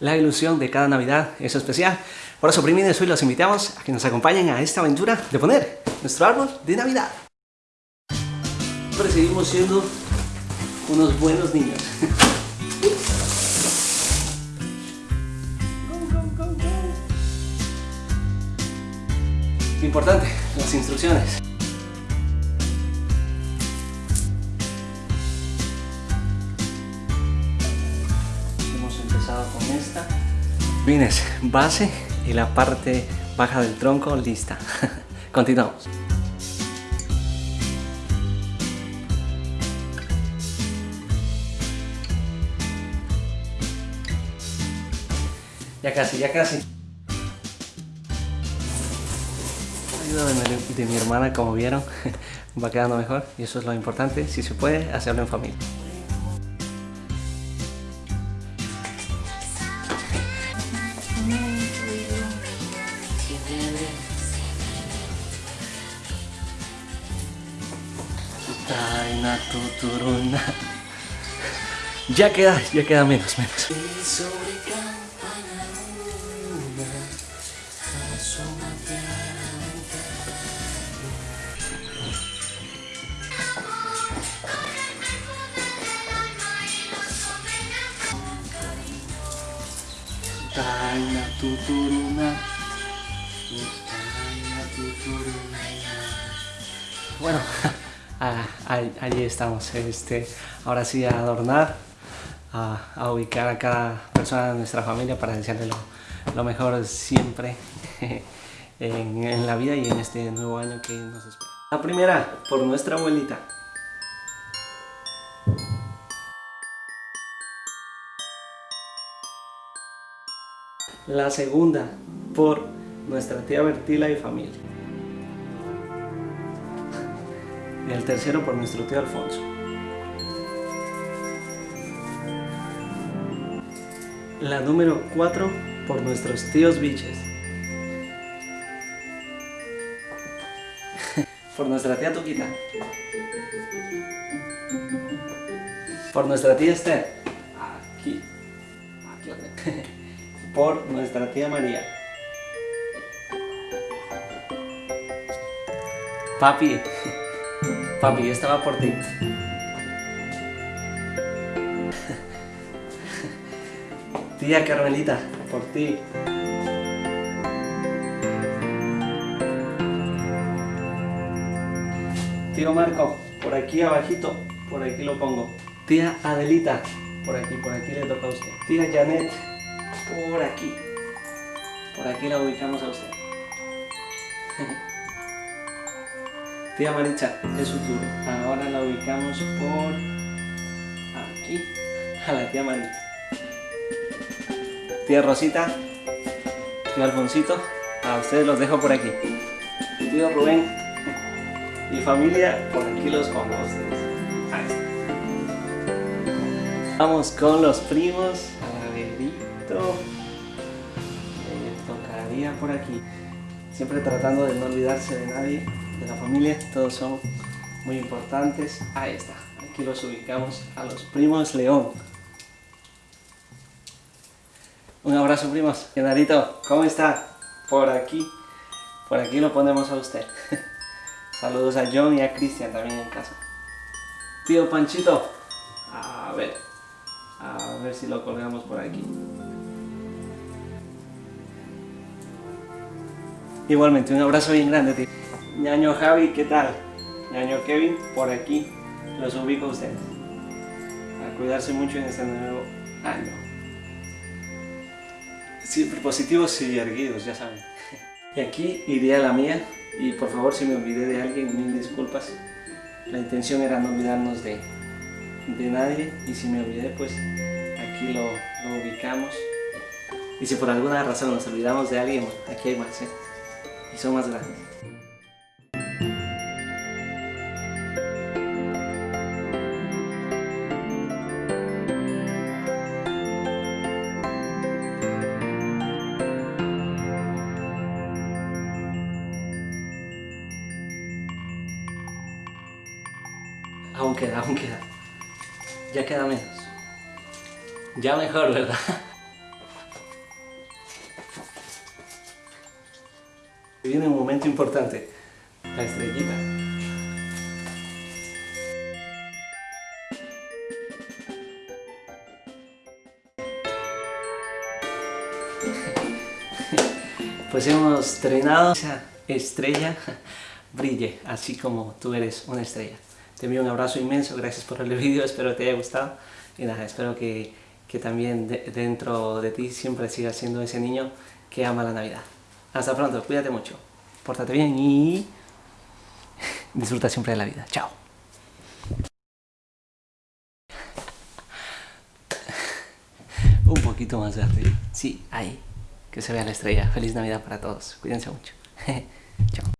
la ilusión de cada Navidad es especial. Por eso, primines, hoy los invitamos a que nos acompañen a esta aventura de poner nuestro árbol de Navidad. Siempre seguimos siendo unos buenos niños. Importante, las instrucciones. Esta. Vines, base y la parte baja del tronco lista. Continuamos. Ya casi, ya casi. Ayuda de de mi hermana, como vieron, va quedando mejor y eso es lo importante, si se puede, hacerlo en familia. Taina tuturuna. Ya queda, ya queda menos, menos. Taina tuturuna. Bueno, ah, ahí, ahí estamos. Este, ahora sí a adornar, a, ubicar a cada persona de nuestra familia para desearle lo, mejor siempre en la vida y en este nuevo año que nos espera. La primera, por nuestra abuelita. La segunda, por nuestra tía Bertila y familia. El tercero, por nuestro tío Alfonso. La número cuatro, por nuestros tíos biches. por nuestra tía Tuquita. Por nuestra tía Esther. Aquí. Aquí. Por nuestra tía María. Papi. Papi, esta va por ti. Tía Carmelita, por ti. Tío Marco, por aquí abajito, por aquí lo pongo. Tía Adelita, por aquí, por aquí le toca a usted. Tía Janet, por aquí. Por aquí la ubicamos a usted. Tía Maricha, es su turno. Ahora la ubicamos por aquí a la tía Maricha. Tía Rosita, tío Alfoncito, a ustedes los dejo por aquí. Tío Rubén y familia, por aquí los pongo a ustedes. Vamos con los primos. Averito. Le tocaría por aquí. Siempre tratando de no olvidarse de nadie, de la familia. Todos son muy importantes. Ahí está. Aquí los ubicamos a los primos León. Un abrazo, primos. Genarito, ¿cómo está? Por aquí. Por aquí lo ponemos a usted. Saludos a John y a Cristian también en casa. Tío Panchito. A ver. A ver si lo colgamos por aquí. Igualmente, un abrazo bien grande, tío. Ñaño Javi, ¿qué tal? Ñaño Kevin, por aquí. Los ubico a ustedes. A cuidarse mucho en este nuevo año. Siempre positivos y erguidos, ya saben. Y aquí iría la mía, y por favor si me olvidé de alguien, mil disculpas. La intención era no olvidarnos de, de nadie, y si me olvidé, pues aquí lo, lo ubicamos. Y si por alguna razón nos olvidamos de alguien, aquí hay más, ¿eh? Y son más grandes. Aún queda, aún queda. Ya queda menos. Ya mejor, ¿verdad? Viene un momento importante. La estrellita. Pues hemos trenado esa estrella brille, así como tú eres una estrella. Te envío un abrazo inmenso, gracias por el vídeo, espero te haya gustado. Y nada, espero que, que también dentro de ti siempre sigas siendo ese niño que ama la Navidad. Hasta pronto, cuídate mucho, pórtate bien y disfruta siempre de la vida. Chao. Un poquito más de arriba. Sí, ahí. Que se vea la estrella. Feliz Navidad para todos. Cuídense mucho. Chao.